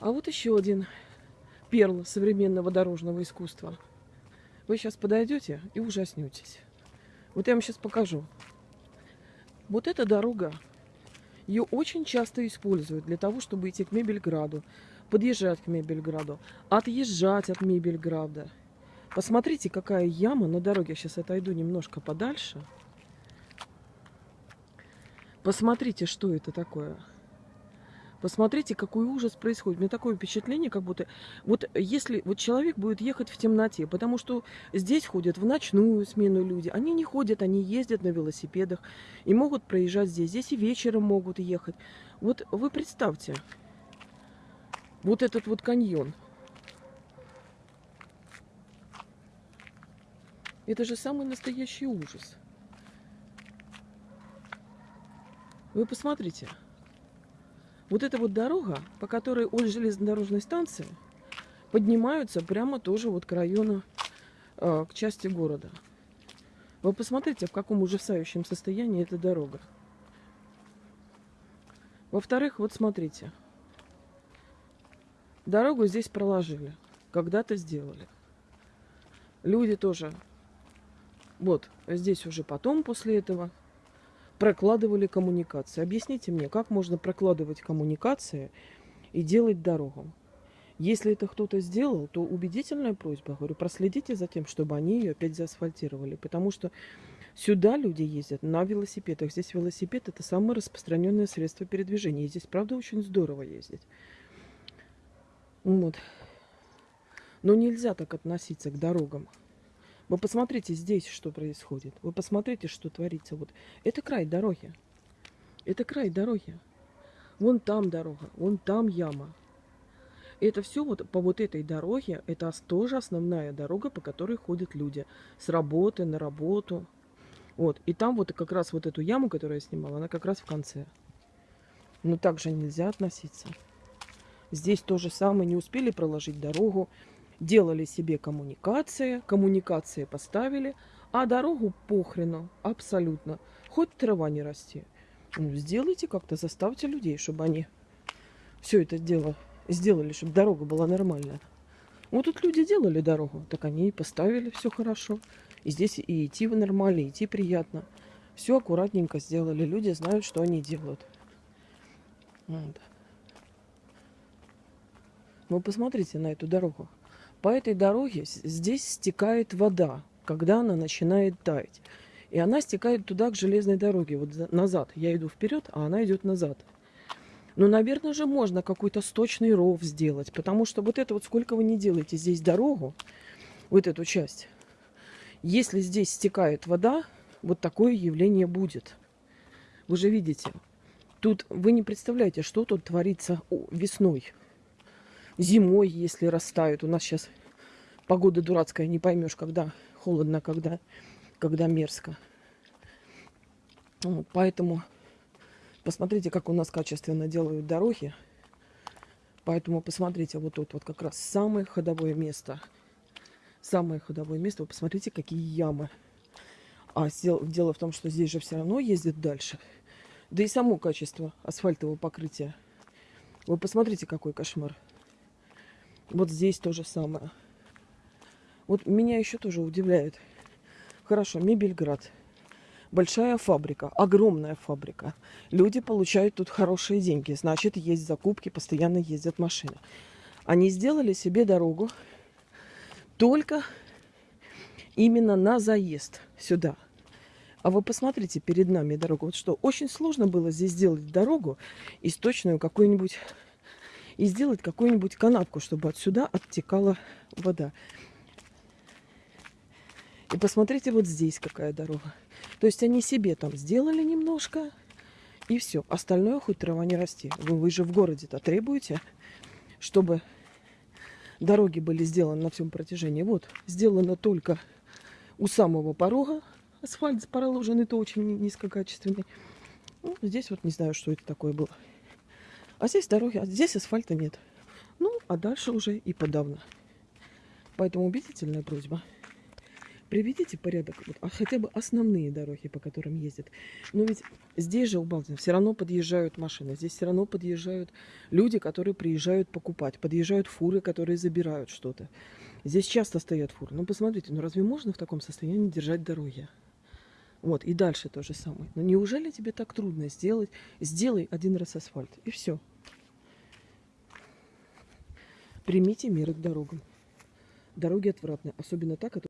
А вот еще один перл современного дорожного искусства. Вы сейчас подойдете и ужаснетесь. Вот я вам сейчас покажу. Вот эта дорога, ее очень часто используют для того, чтобы идти к Мебельграду, подъезжать к Мебельграду, отъезжать от Мебельграда. Посмотрите, какая яма на дороге. Я сейчас отойду немножко подальше. Посмотрите, что это такое. Посмотрите, какой ужас происходит. У меня такое впечатление, как будто... Вот если вот человек будет ехать в темноте, потому что здесь ходят в ночную смену люди. Они не ходят, они ездят на велосипедах и могут проезжать здесь. Здесь и вечером могут ехать. Вот вы представьте, вот этот вот каньон. Это же самый настоящий ужас. Вы посмотрите. Вот эта вот дорога, по которой от железнодорожной станции поднимаются прямо тоже вот к району, э, к части города. Вы посмотрите, в каком ужасающем состоянии эта дорога. Во-вторых, вот смотрите. Дорогу здесь проложили. Когда-то сделали. Люди тоже. Вот, здесь уже потом, после этого, прокладывали коммуникации. Объясните мне, как можно прокладывать коммуникации и делать дорогу? Если это кто-то сделал, то убедительная просьба, говорю, проследите за тем, чтобы они ее опять заасфальтировали. Потому что сюда люди ездят на велосипедах. Здесь велосипед это самое распространенное средство передвижения. И здесь, правда, очень здорово ездить. Вот. Но нельзя так относиться к дорогам. Вы посмотрите здесь, что происходит. Вы посмотрите, что творится. Вот это край дороги. Это край дороги. Вон там дорога, вон там яма. Это все вот по вот этой дороге, это тоже основная дорога, по которой ходят люди с работы на работу. Вот. И там вот как раз вот эту яму, которую я снимала, она как раз в конце. Но так же нельзя относиться. Здесь то же самое. Не успели проложить дорогу делали себе коммуникации, коммуникации поставили, а дорогу похрену, абсолютно. Хоть трава не расти. Ну, сделайте как-то, заставьте людей, чтобы они все это дело сделали, чтобы дорога была нормальная. Вот тут люди делали дорогу, так они и поставили все хорошо. И здесь и идти нормально, и идти приятно. Все аккуратненько сделали. Люди знают, что они делают. Вот. Вы посмотрите на эту дорогу. По этой дороге здесь стекает вода, когда она начинает таять. И она стекает туда, к железной дороге, вот назад. Я иду вперед, а она идет назад. Но, наверное же, можно какой-то сточный ров сделать, потому что вот это вот сколько вы не делаете здесь дорогу, вот эту часть, если здесь стекает вода, вот такое явление будет. Вы же видите, тут вы не представляете, что тут творится весной зимой, если растают. У нас сейчас погода дурацкая, не поймешь, когда холодно, когда, когда мерзко. Вот, поэтому посмотрите, как у нас качественно делают дороги. Поэтому посмотрите, вот тут вот как раз самое ходовое место. Самое ходовое место. Вы посмотрите, какие ямы. А дело в том, что здесь же все равно ездят дальше. Да и само качество асфальтового покрытия. Вы посмотрите, какой кошмар. Вот здесь то же самое. Вот меня еще тоже удивляет. Хорошо, Мебельград. Большая фабрика, огромная фабрика. Люди получают тут хорошие деньги. Значит, есть закупки, постоянно ездят машины. Они сделали себе дорогу только именно на заезд сюда. А вы посмотрите перед нами дорогу. Вот что, очень сложно было здесь сделать дорогу источную какую-нибудь и сделать какую-нибудь канавку, чтобы отсюда оттекала вода. И посмотрите, вот здесь какая дорога. То есть они себе там сделали немножко, и все. Остальное хоть трава не расти. Вы, вы же в городе-то требуете, чтобы дороги были сделаны на всем протяжении. Вот, сделано только у самого порога. Асфальт проложен, это очень низкокачественный. Ну, здесь вот не знаю, что это такое было. А здесь дороги, а здесь асфальта нет. Ну, а дальше уже и подавно. Поэтому убедительная просьба. Приведите порядок, вот, а хотя бы основные дороги, по которым ездят. Но ведь здесь же у Балдина все равно подъезжают машины, здесь все равно подъезжают люди, которые приезжают покупать, подъезжают фуры, которые забирают что-то. Здесь часто стоят фуры. Ну, посмотрите, ну разве можно в таком состоянии держать дороги? Вот, и дальше то же самое. Но неужели тебе так трудно сделать? Сделай один раз асфальт, и все. Примите меры к дорогам. Дороги отвратные, особенно та, которая...